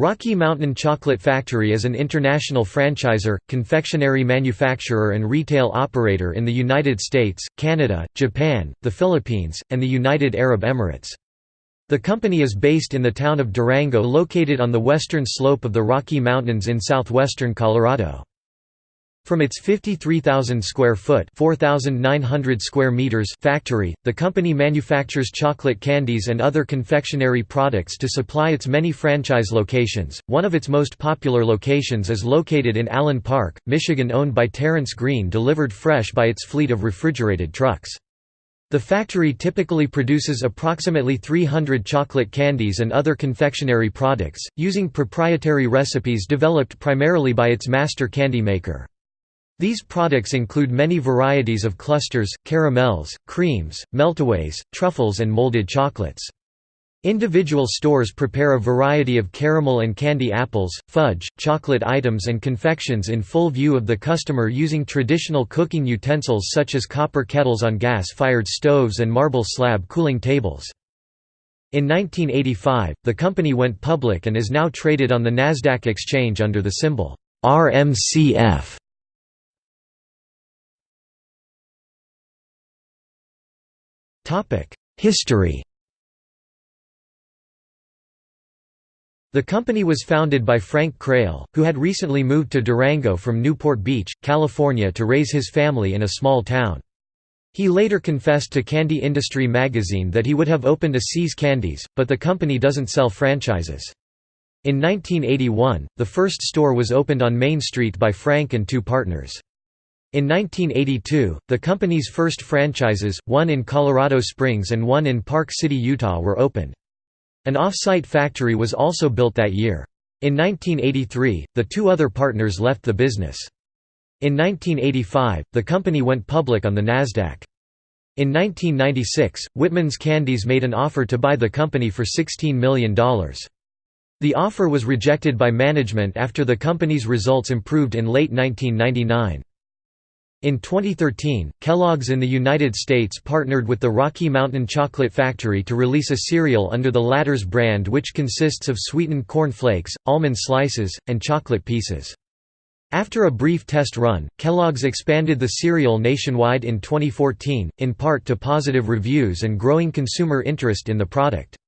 Rocky Mountain Chocolate Factory is an international franchisor, confectionery manufacturer and retail operator in the United States, Canada, Japan, the Philippines, and the United Arab Emirates. The company is based in the town of Durango located on the western slope of the Rocky Mountains in southwestern Colorado. From its 53,000 square foot (4,900 square meters) factory, the company manufactures chocolate candies and other confectionery products to supply its many franchise locations. One of its most popular locations is located in Allen Park, Michigan, owned by Terrence Green, delivered fresh by its fleet of refrigerated trucks. The factory typically produces approximately 300 chocolate candies and other confectionery products, using proprietary recipes developed primarily by its master candy maker. These products include many varieties of clusters, caramels, creams, meltaways, truffles and molded chocolates. Individual stores prepare a variety of caramel and candy apples, fudge, chocolate items and confections in full view of the customer using traditional cooking utensils such as copper kettles on gas-fired stoves and marble slab cooling tables. In 1985, the company went public and is now traded on the Nasdaq exchange under the symbol RMCF. History The company was founded by Frank Crail, who had recently moved to Durango from Newport Beach, California to raise his family in a small town. He later confessed to Candy Industry magazine that he would have opened a See's Candies, but the company doesn't sell franchises. In 1981, the first store was opened on Main Street by Frank and two partners. In 1982, the company's first franchises, one in Colorado Springs and one in Park City, Utah were opened. An off-site factory was also built that year. In 1983, the two other partners left the business. In 1985, the company went public on the Nasdaq. In 1996, Whitman's Candies made an offer to buy the company for $16 million. The offer was rejected by management after the company's results improved in late 1999. In 2013, Kellogg's in the United States partnered with the Rocky Mountain Chocolate Factory to release a cereal under the latter's brand which consists of sweetened corn flakes, almond slices, and chocolate pieces. After a brief test run, Kellogg's expanded the cereal nationwide in 2014, in part to positive reviews and growing consumer interest in the product.